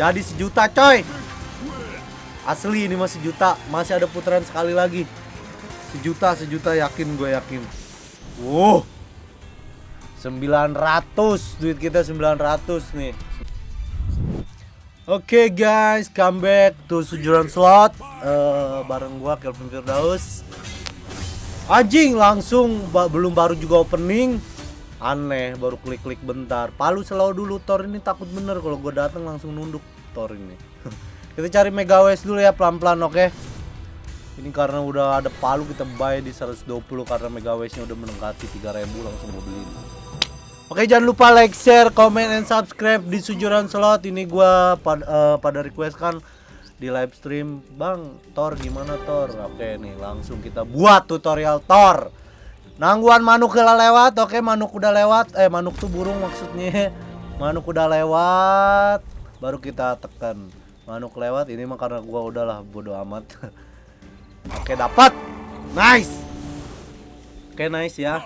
Jadi sejuta coy. Asli ini masih juta Masih ada putaran sekali lagi. Sejuta, sejuta yakin gue yakin. Wow 900 Duit kita 900 nih. Oke okay guys, come back to Sujuran Slot. Uh, Bareng gua Kelvin Firdaus. Anjing langsung ba belum baru juga opening. Aneh, baru klik-klik bentar. Palu selalu dulu, Thor. Ini takut bener kalau gue datang langsung nunduk Thor ini. Kita cari Mega West dulu ya pelan-pelan oke? Okay? Ini karena udah ada palu kita buy di 120 karena Mega West-nya udah mendekati 3000 langsung mau beli Oke jangan lupa like, share, comment, and subscribe di Sujuran Slot. Ini gua pad, uh, pada request kan di live stream. Bang, Thor gimana Thor? Oke nih langsung kita buat tutorial Thor. Nangguan manuk udah lewat, oke? Manuk udah lewat Eh manuk tuh burung maksudnya. Manuk udah lewat Baru kita tekan Manuk lewat, ini mah karena gua udahlah bodo amat Oke dapat Nice Oke nice ya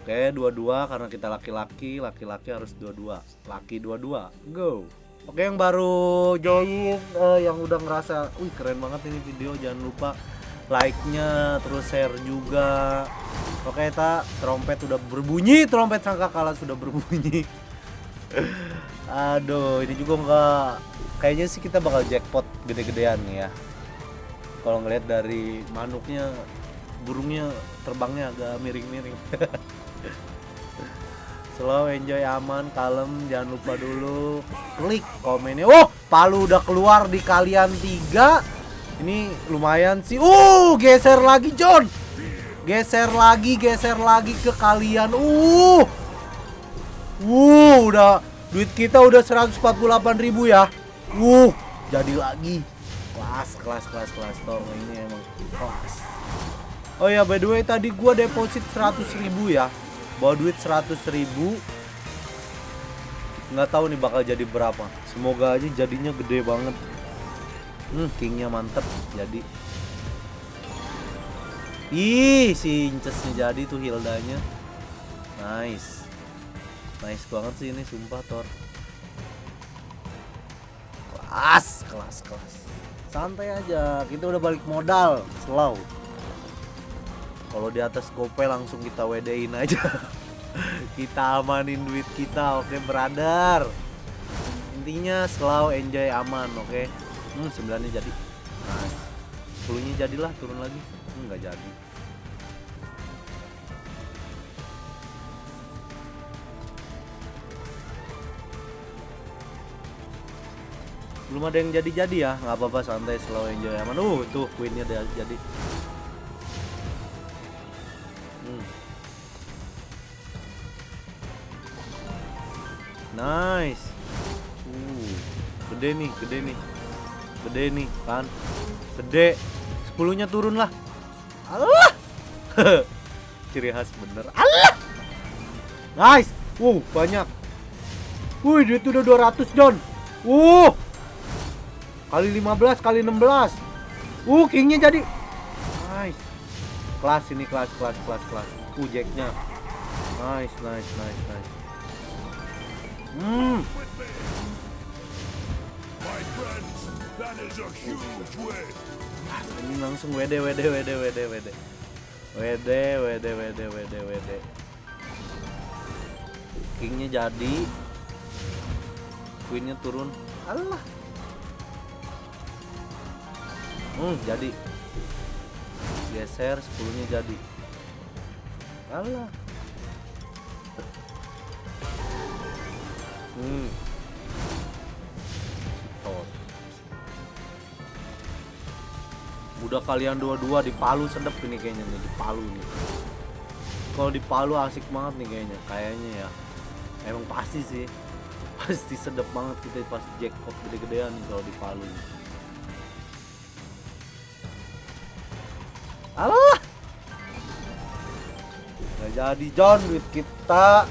Oke, dua-dua karena kita laki-laki, laki-laki harus dua-dua. Laki dua-dua. Go. Oke, yang baru join uh, yang udah ngerasa, wih keren banget ini video, jangan lupa like-nya, terus share juga. Oke, ta trompet udah berbunyi, trompet sangkakala sudah berbunyi. Aduh, ini juga enggak kayaknya sih kita bakal jackpot gede-gedean nih ya. Kalau ngeliat dari manuknya burungnya terbangnya agak miring-miring. slow enjoy aman kalem jangan lupa dulu klik komennya. Oh palu udah keluar di kalian tiga. Ini lumayan sih. Uh geser lagi John. Geser lagi geser lagi ke kalian. Uh. Uh udah. Duit kita udah 148.000 ya. Uh jadi lagi. Kelas kelas kelas kelas. Tong ini emang kelas. Oh ya by the way tadi gua deposit 100.000 ya. Bawa duit 100 ribu. Nggak tahu nih bakal jadi berapa. Semoga aja jadinya gede banget. Hmm kingnya mantep. Jadi. Ih si incesnya jadi tuh Hildanya. Nice nice banget sih ini sumpah Thor. Kelas kelas kelas. Santai aja kita udah balik modal slow. Kalau di atas gope langsung kita wedein aja. Kita amanin duit kita oke okay, brother? Intinya selalu enjoy aman oke? Okay? hmm sembilannya jadi. Nice. sepuluhnya jadilah turun lagi. Hmm, nggak jadi belum ada yang jadi-jadi ya nggak apa-apa santai selalu enjoy aman uh tuh queennya udah jadi Nice. Uh, gede nih, gede nih. Gede nih, kan. Gede. Sepuluhnya turun lah. Allah. Ciri khas bener. Allah. Nice. Wow, banyak. Wih, duit udah 200, John. Uh. Kali 15, kali 16. Uh, kingnya jadi. Nice. Kelas ini, kelas, kelas, kelas, kelas. Uh, jacknya. Nice, nice, nice, nice. Hmm. Ini langsung WD WD WD WD WD. WD WD WD WD WD. Kingnya jadi. Queennya turun. Allah. Hmm, jadi. Geser 10-nya jadi. Allah. Hmm. Udah kalian dua-dua di Palu sedep ini kayaknya nih di Palu nih. Kalau di Palu asik banget nih kayaknya, kayaknya ya. Emang pasti sih. Pasti sedep banget kita pas jackpot gede-gedean kalau di Palu. Nih. Alah. Gak jadi John duit kita.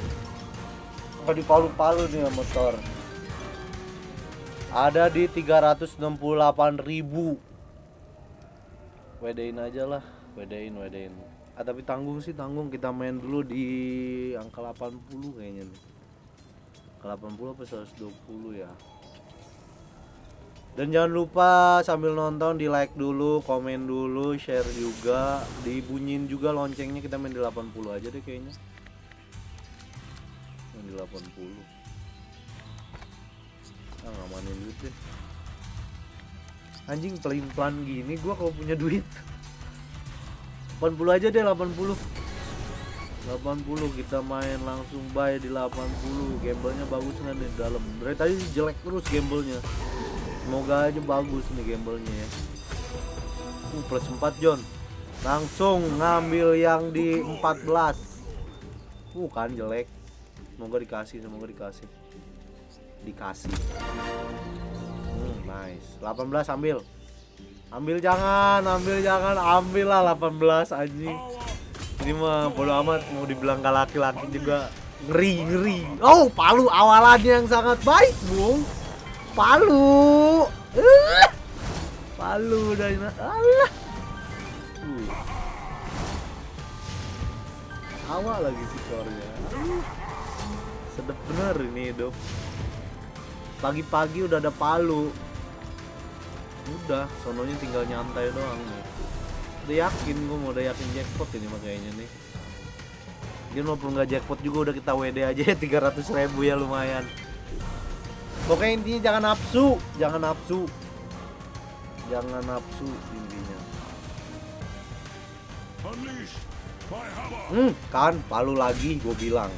Apa di palu-palu nih motor ada di 368.000 wedein aja lah. Wedein wedein. Ah, tapi tanggung sih tanggung. Kita main dulu di angka 80 kayaknya nih. Ke 80 apa 120 ya dan jangan lupa sambil nonton di like dulu, komen dulu, share juga, dibunyiin juga loncengnya kita main di 80 aja deh kayaknya. Main di 80. Ah ngamanin duit deh. Anjing pelin-pelan gini gua kalau punya duit. 80 aja deh 80. 80 kita main langsung buy di 80 gamblenya bagus nggak nih dalam dari tadi jelek terus gamblenya semoga aja bagus nih gamblenya ya. Uh, plus 4 John. Langsung ngambil yang di 14 uh kan jelek. Semoga dikasih semoga dikasih. Dikasih. Hmm, nice. 18 ambil. Ambil jangan ambil jangan. Ambil lah 18 anjing. Ini mah bodo amat. Mau dibilang laki-laki juga ngeri ngeri oh palu awalannya yang sangat baik bung Palu. Uh. Palu dari Allah. Uh. Awal lagi skornya. Uh. Sedep bener ini hidup. Pagi-pagi udah ada palu. Udah, sononya tinggal nyantai doang nih. Udah yakin gue mau udah yakin jackpot ini makanya nih. Dia walaupun nggak jackpot juga udah kita WD aja 300 ribu ya lumayan. Pokoknya intinya jangan nafsu, jangan nafsu. Jangan nafsu intinya. Hmm, kan palu lagi gue bilang.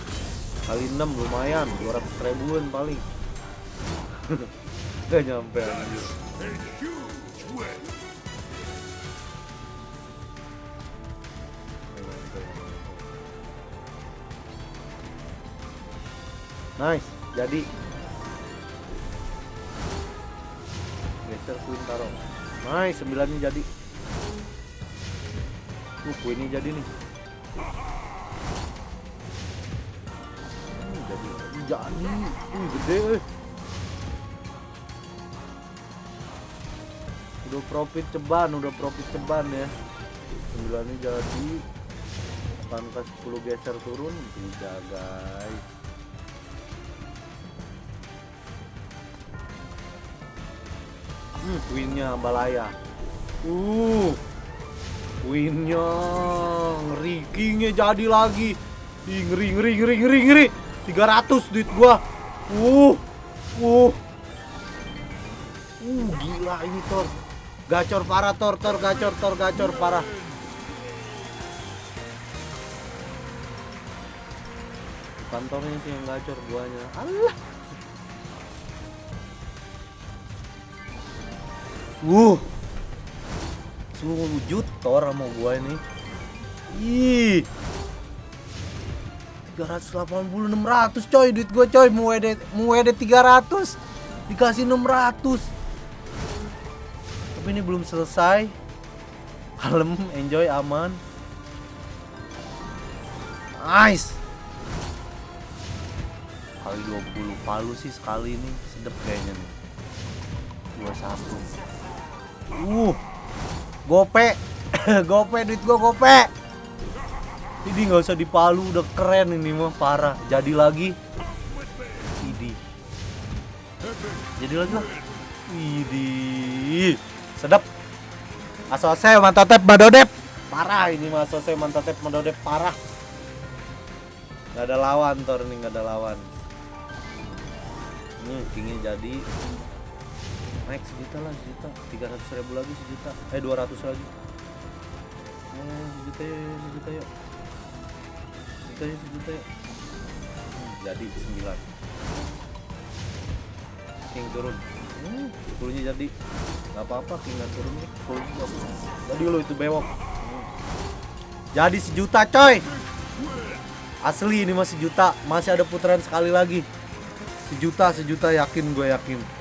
Kali 6 lumayan, 200 ribuan paling. Gak nyampe anjir. Nice, jadi geser queen taruh nice sembilannya jadi. Uh queennya jadi nih. Uh, jadi. Jadi. Uh gede eh. udah profit ceban udah profit ceban ya. Sembilannya jadi. Pangkas 10 geser turun. Tidak guys Hmm, queennya balaya. Uh, queennya ngeri, kingnya jadi lagi. Ngeri, ngeri, ngeri, ngeri, ngeri. 300 duit gua. Uh, uh, uh, gila ini tor. Gacor parah tor, tor, gacor, tor, gacor parah. Kantornya sih yang gacor guanya. Allah. Uh. Sujud Thor sama gua ini. Ih. 380 600 coy duit gua coy. Mau WD mau WD 300 dikasih 600 tapi ini belum selesai. Kalem enjoy aman. Nice. Kali 20 palu sih sekali ini. Sedep kayaknya nih. 21 Uh, gope, gope duit gua gope. Ini nggak usah dipalu, udah keren ini mah parah. Jadi lagi, ini. Jadi lagi lah. Idi, sedap. Asose mantotep madodep. Parah ini mah asose mantotep madodep parah. Gak ada lawan Tor nih, gak ada lawan. Ini kingnya jadi naik sejuta lah sejuta. Tiga ratus ribu lagi sejuta. Eh dua ratus lagi. Oh sejuta ya sejuta yuk. Sejuta ya sejuta yuk. Hmm, jadi sembilan. King turun. Hmm, jadi. Nggak apa-apa king turun nih. Jadi lo itu bewok. Hmm. jadi sejuta coy. Asli ini masih juta masih ada putaran sekali lagi. Sejuta sejuta yakin gue yakin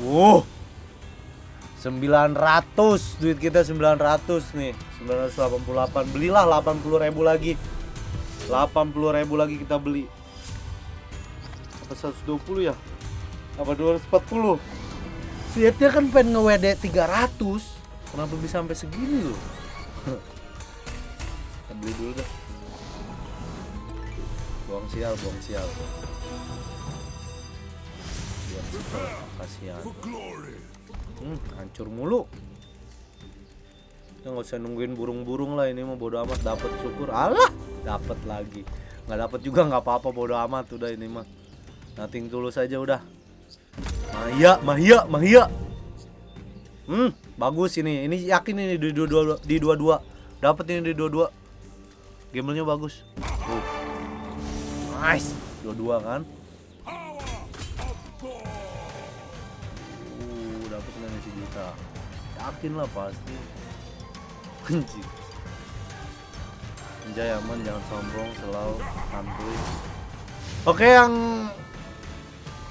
Wow. 900 duit kita 900 nih. 988 belilah 80 ribu lagi. 80 ribu lagi kita beli. Apa 120 ya? Apa 240 Fiatnya kan pengen nge-WD 300 Kenapa bisa sampai segini loh Kita beli dulu dah. Buang sial, buang sial. Biar kasihan Hmm, hancur mulu Ya nggak usah nungguin burung-burung lah ini mau bodo amat dapat syukur. Alah, dapat lagi. Nggak dapat juga nggak apa-apa bodo amat udah ini mah. Nothing tulus saja udah. Mahia, Mahia, Mahia. Hmm, bagus ini. Ini yakin ini di dua-dua di dua-dua. Dapat ini di dua-dua. Gamenya bagus. Tuh. Nice. Dua-dua kan? Juta? Yakin lah pasti. Anjing. Anjay aman jangan sombong selalu santuy. Oke yang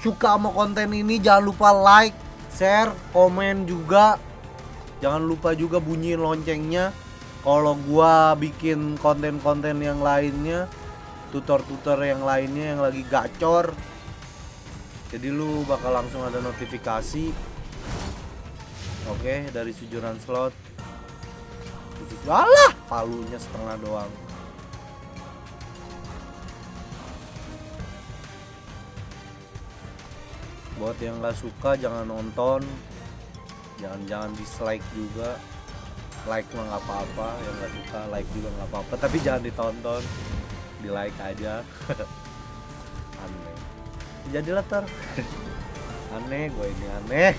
suka sama konten ini jangan lupa like, share, komen juga. Jangan lupa juga bunyiin loncengnya. Kalau gua bikin konten-konten yang lainnya Tutor-tutor yang lainnya yang lagi gacor Jadi lu bakal langsung ada notifikasi Oke dari sujuran slot Alah, palunya setengah doang. Buat yang nggak suka jangan nonton, jangan-jangan dislike juga. Like mah nggak apa-apa, yang nggak suka like juga nggak apa-apa, tapi jangan ditonton, di like aja. aneh. Jadilah ter. aneh, gue ini aneh.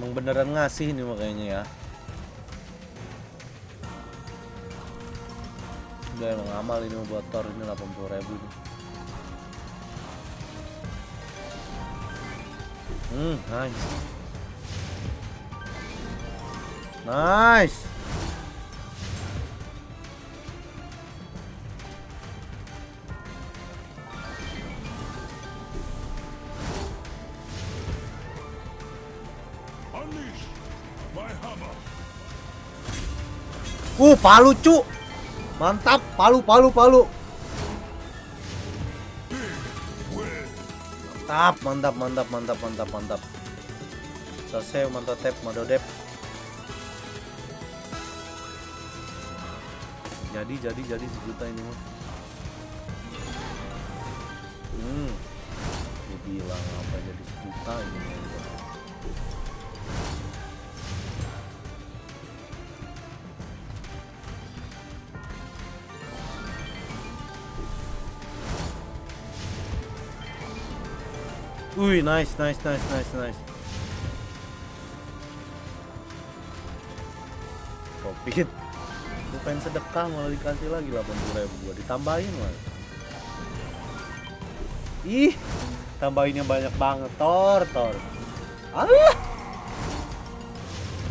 Emang beneran ngasih nih makanya ya. Udah emang amal ini buat tor ini 80 ribu. Hmm, nice. Nice. Uh, palu cu. Mantap, palu palu palu. Mantap, mantap, mantap, mantap, mantap, mantap. Selesai mantap tap madodep. Jadi jadi jadi sejuta ini mah. Hmm. Dibilang apa jadi sejuta ini. Wih, nice, nice, nice, nice, nice. Profit. Gue pengen sedekah malah dikasih lagi 80 ribu gua ditambahin lah. Ih, tambahinnya banyak banget, Tor, Tor. Allah.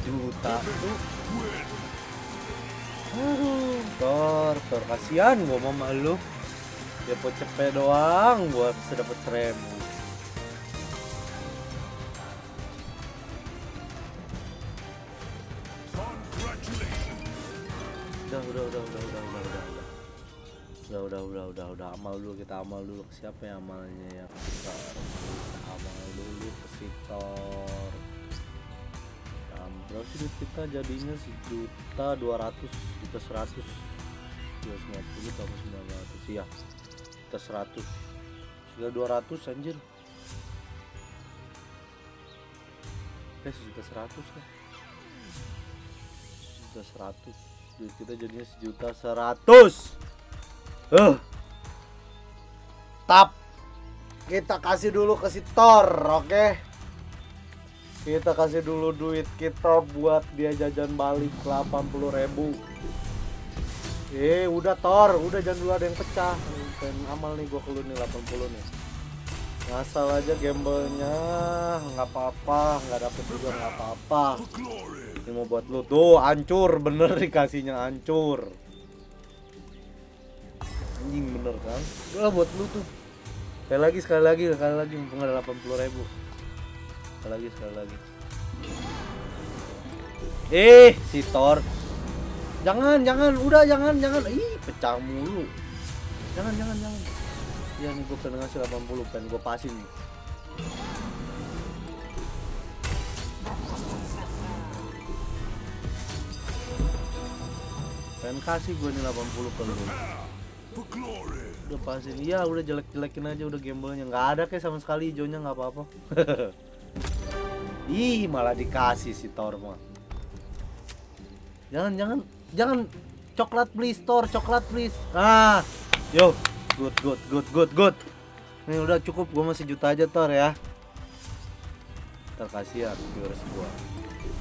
Juta Tor, Tor kasihan gua mau malu. Dia cepet doang gua bisa dapat seribu. Amal dulu kita amal dulu. Siapa yang amalnya ya? Kita amal dulu ke sitor nah, berapa duit kita jadinya sejuta dua ratus juta seratus. Dua sembilan puluh tambah sembilan ratus. Ya juta seratus. Sudah dua ratus anjir. Eh sejuta seratus kan sejuta seratus. Kita jadinya sejuta seratus. Uh. Tap kita kasih dulu ke si Thor oke? Okay? kita kasih dulu duit kita buat dia jajan balik 80 ribu. Eh udah Thor. Udah jangan dulu ada yang pecah. Pengen amal nih gua keluar nih 80 nih. Ngasal aja gamblenya nggak apa-apa. Nggak dapet juga nggak apa-apa. Ini mau buat lu. Tuh hancur. Bener dikasihnya hancur. Anjing bener kan? Udah buat lu tuh sekali lagi sekali lagi sekali lagi mumpung ada 80 ribu sekali lagi sekali lagi eh si Thor Jangan, jangan, udah jangan, jangan. Ih, pecah mulu. Jangan, jangan, jangan. Iya nih gue pengen ngasih 80, pengen gue pasin nih. Pengen kasih gue nih 80 ke lu. Udah pasin, iya udah jelek-jelekin aja udah gamblenya nggak ada kayak sama sekali hijaunya nggak apa-apa. Ih malah dikasih si Thor mah. Jangan jangan jangan coklat please Thor coklat please. Ah yo good good good good good. Ini udah cukup gue masih juta aja Thor ya. Ntar kasihan viewers gua.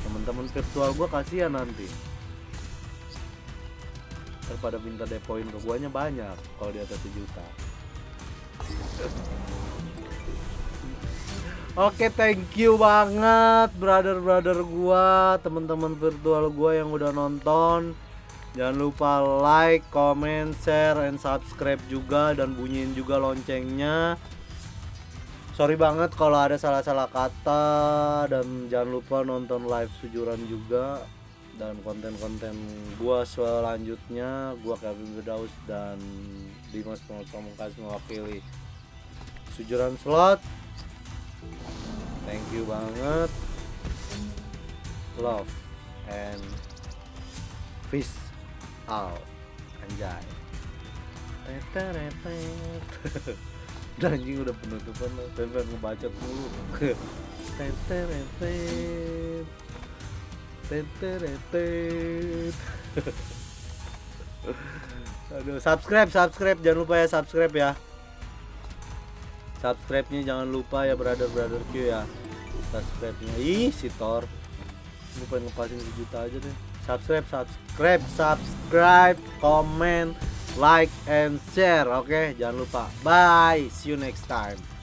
Temen-temen virtual gua kasihan nanti. Ntar pada minta depoin ke guanya banyak kalau di atas sejuta. Oke, thank you banget brother-brother gua, teman-teman virtual gua yang udah nonton. Jangan lupa like, comment, share, and subscribe juga dan bunyiin juga loncengnya. Sorry banget kalau ada salah-salah kata dan jangan lupa nonton live sujuran juga dan konten-konten gua selanjutnya gua Kevin Firdaus dan Dimas Pamungkas mewakili sujuran slot thank you banget love and peace out anjay. Udah anjing udah penutupan pengen ngebacot. Teteretet. Aduh, subscribe, subscribe, jangan lupa ya subscribe ya. Subscribe-nya jangan lupa ya brother brother Q ya. Subscribe-nya. Ih, si Thor. Gue pengen ngepasin sejuta aja deh. Subscribe, subscribe, subscribe, comment, like and share. Oke, jangan lupa. Bye. See you next time.